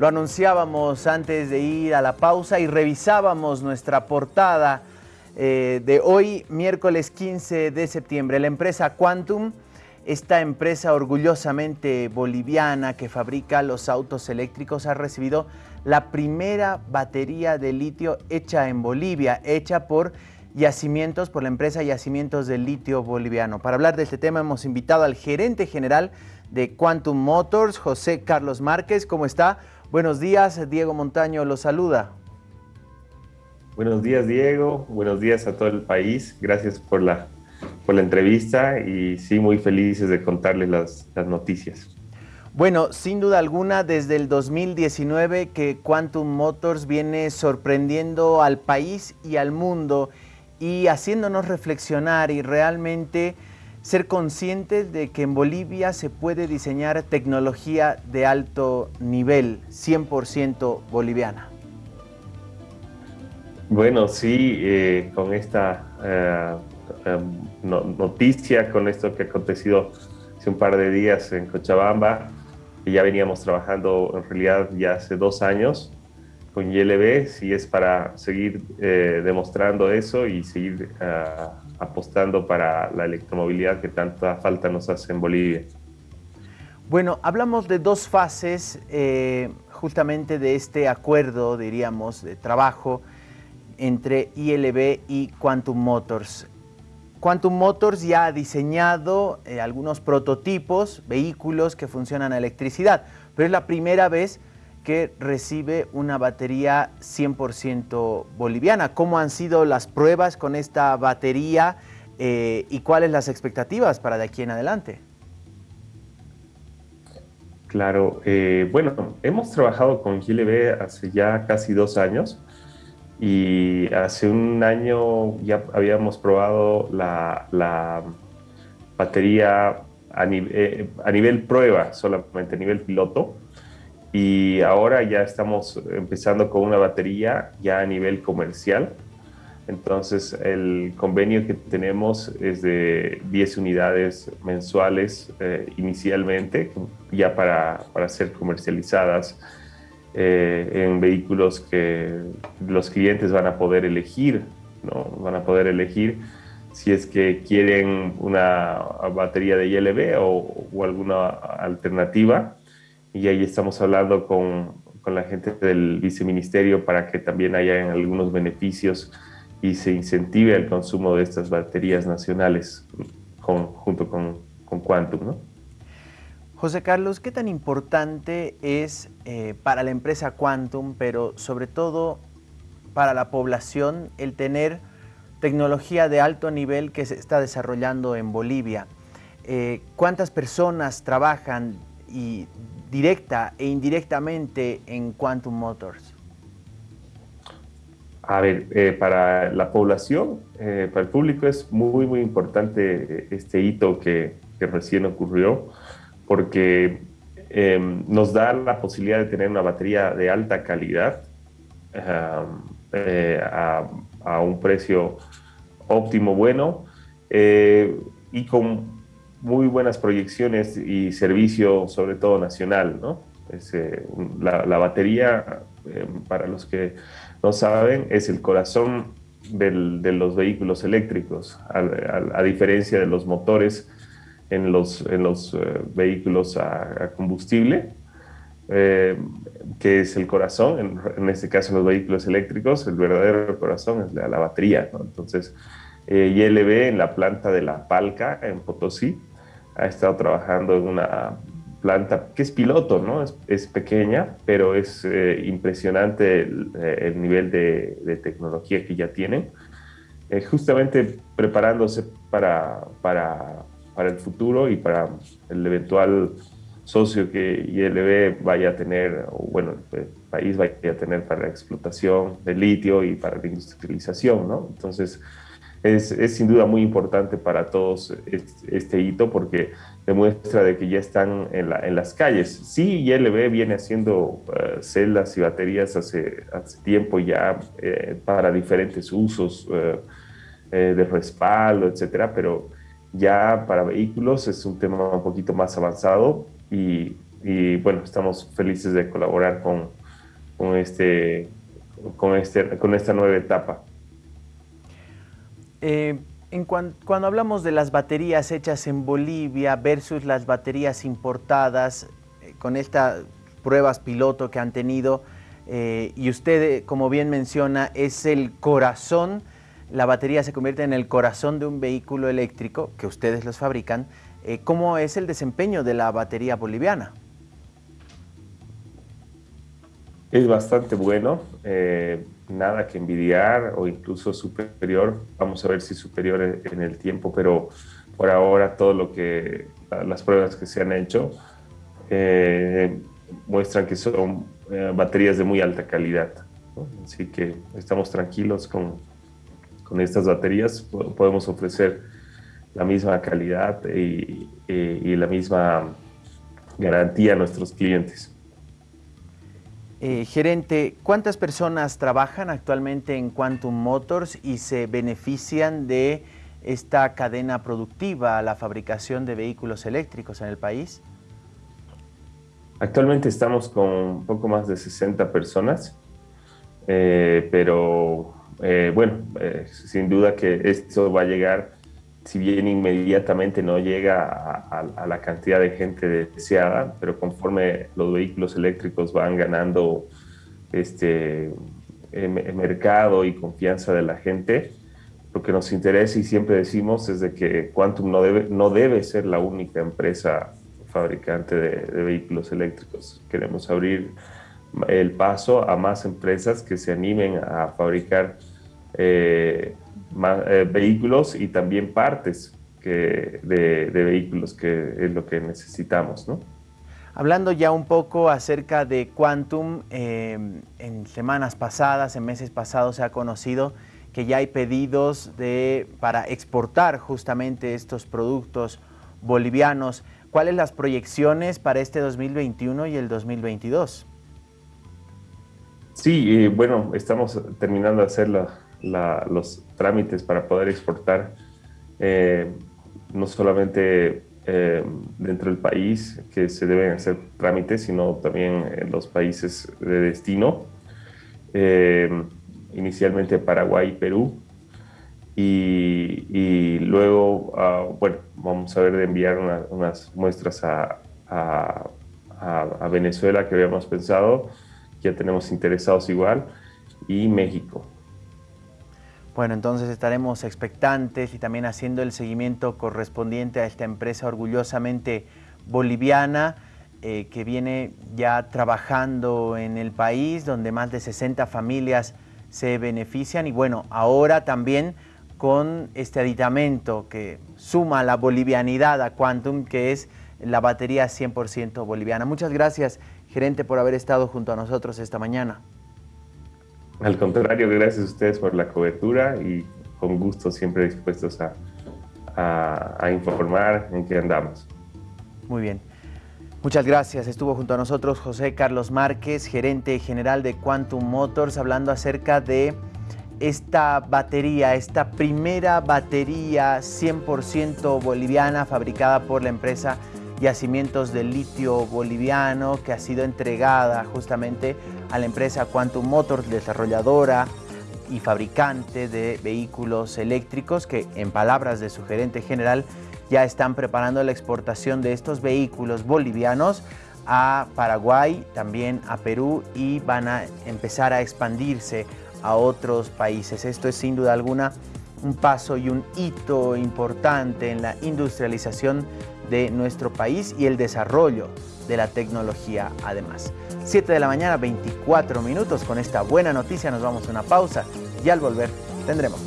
Lo anunciábamos antes de ir a la pausa y revisábamos nuestra portada eh, de hoy, miércoles 15 de septiembre. La empresa Quantum, esta empresa orgullosamente boliviana que fabrica los autos eléctricos, ha recibido la primera batería de litio hecha en Bolivia, hecha por yacimientos, por la empresa Yacimientos de Litio Boliviano. Para hablar de este tema hemos invitado al gerente general de Quantum Motors, José Carlos Márquez. ¿Cómo está? Buenos días, Diego Montaño lo saluda. Buenos días, Diego. Buenos días a todo el país. Gracias por la, por la entrevista y sí, muy felices de contarles las, las noticias. Bueno, sin duda alguna, desde el 2019 que Quantum Motors viene sorprendiendo al país y al mundo y haciéndonos reflexionar y realmente ser conscientes de que en Bolivia se puede diseñar tecnología de alto nivel, 100% boliviana. Bueno, sí, eh, con esta eh, em, noticia, con esto que ha acontecido hace un par de días en Cochabamba, que ya veníamos trabajando en realidad ya hace dos años con YLB, sí es para seguir eh, demostrando eso y seguir apostando para la electromovilidad que tanta falta nos hace en Bolivia. Bueno, hablamos de dos fases eh, justamente de este acuerdo, diríamos, de trabajo entre ILB y Quantum Motors. Quantum Motors ya ha diseñado eh, algunos prototipos, vehículos que funcionan a electricidad, pero es la primera vez que recibe una batería 100% boliviana. ¿Cómo han sido las pruebas con esta batería eh, y cuáles las expectativas para de aquí en adelante? Claro, eh, bueno, hemos trabajado con GLB hace ya casi dos años y hace un año ya habíamos probado la, batería eh, a nivel prueba, solamente a nivel piloto y ahora ya estamos empezando con una batería ya a nivel comercial. Entonces el convenio que tenemos es de 10 unidades mensuales eh, inicialmente, ya para, para, ser comercializadas eh, en vehículos que los clientes van a poder elegir, ¿no? van a poder elegir si es que quieren una batería de ILB o, o alguna alternativa y ahí estamos hablando con, con, la gente del viceministerio para que también haya algunos beneficios y se incentive el consumo de estas baterías nacionales junto con, con Quantum. ¿no? José Carlos, ¿qué tan importante es eh, para la empresa Quantum, pero sobre todo para la población, el tener tecnología de alto nivel que se está desarrollando en Bolivia? Eh, ¿Cuántas personas trabajan y directa e indirectamente en Quantum Motors? A ver, eh, para la población, eh, para el público es muy, muy importante este hito que, recién ocurrió, porque em, nos da la posibilidad de tener una batería de alta calidad eh, a, a, un precio óptimo, bueno, y con muy buenas proyecciones y servicio, sobre todo nacional, ¿no? Eh, la, batería, eh, para los que no saben, es el corazón de los vehículos eléctricos, a, diferencia de los motores en los, eh, vehículos a, combustible, que es el corazón, en, este caso en los vehículos eléctricos, el verdadero corazón es la, batería. Entonces, ILB en la planta de La Palca, en Potosí, ha estado trabajando en una planta que es piloto, ¿no? Es, pequeña, pero es eh, impresionante eh, el, nivel de, tecnología que ya tienen. Eh, justamente preparándose para, para, para, el futuro y para el eventual socio que ILB vaya a tener, o bueno, el país vaya a tener para la explotación de litio y para la industrialización, ¿no? Entonces, es, es, sin duda muy importante para todos este, hito porque demuestra de que ya están en, la, las calles. Sí, ILB viene haciendo uh, celdas y baterías hace, hace tiempo ya eh, para diferentes usos eh, de respaldo, etcétera, pero ya para vehículos es un tema un poquito más avanzado y y bueno, estamos felices de colaborar con, con, este, con, este, con esta nueva etapa. Eh, en cuando hablamos de las baterías hechas en Bolivia versus las baterías importadas, eh, con estas pruebas piloto que han tenido, eh, y usted, como bien menciona, es el corazón, la batería se convierte en el corazón de un vehículo eléctrico que ustedes los fabrican. ¿Cómo es el desempeño de la batería boliviana? Es bastante bueno, nada que envidiar o incluso superior. Vamos a ver si superior en el tiempo, pero por ahora todo lo que las pruebas que se han hecho eh, muestran que son eh, baterías de muy alta calidad. Así que estamos tranquilos con, con estas baterías. Podemos ofrecer la misma calidad y, y la misma garantía a nuestros clientes. Eh, gerente, ¿cuántas personas trabajan actualmente en Quantum Motors y se benefician de esta cadena productiva, la fabricación de vehículos eléctricos en el país? Actualmente estamos con un poco más de 60 personas, eh, pero eh, bueno, sin duda que esto va a llegar si bien inmediatamente no llega a, la cantidad de gente deseada, pero conforme los vehículos eléctricos van ganando este mercado y confianza de la gente, lo que nos interesa y siempre decimos es de que Quantum no debe, no debe ser la única empresa fabricante de, vehículos eléctricos. Queremos abrir el paso a más empresas que se animen a fabricar eh, eh, vehículos y también partes que, de, vehículos, que es lo que necesitamos. ¿no? Hablando ya un poco acerca de Quantum, em, en semanas pasadas, en meses pasados se ha conocido que ya hay pedidos de, para exportar justamente estos productos bolivianos. ¿Cuáles las proyecciones para este 2021 y el 2022? Sí, eh, bueno, estamos terminando de hacer la, los trámites para poder exportar eh, no solamente eh, dentro del país que se deben hacer trámites, sino también en los países de destino, eh, inicialmente Paraguay y Perú, y, luego, ah, bueno, vamos a ver de enviar unas muestras a, a Venezuela que habíamos pensado, ya tenemos interesados igual, y México. Bueno, entonces estaremos expectantes y también haciendo el seguimiento correspondiente a esta empresa orgullosamente boliviana eh, que viene ya trabajando en el país, donde más de 60 familias se benefician y bueno, ahora también con este aditamento que suma la bolivianidad a Quantum, que es la batería 100% boliviana. Muchas gracias, gerente, por haber estado junto a nosotros esta mañana. Al contrario, gracias a ustedes por la cobertura y con gusto siempre dispuestos a, informar en qué andamos. Muy bien. Muchas gracias. Estuvo junto a nosotros José Carlos Márquez, gerente general de Quantum Motors, hablando acerca de esta batería, esta primera batería 100% boliviana fabricada por la empresa Yacimientos de Litio Boliviano que ha sido entregada justamente a la empresa Quantum Motors, desarrolladora y fabricante de vehículos eléctricos que en palabras de su gerente general ya están preparando la exportación de estos vehículos bolivianos a Paraguay, también a Perú y van a empezar a expandirse a otros países. Esto es sin duda alguna un paso y un hito importante en la industrialización de nuestro país y el desarrollo de la tecnología además. 7 de la mañana, 24 minutos. Con esta buena noticia nos vamos a una pausa y al volver tendremos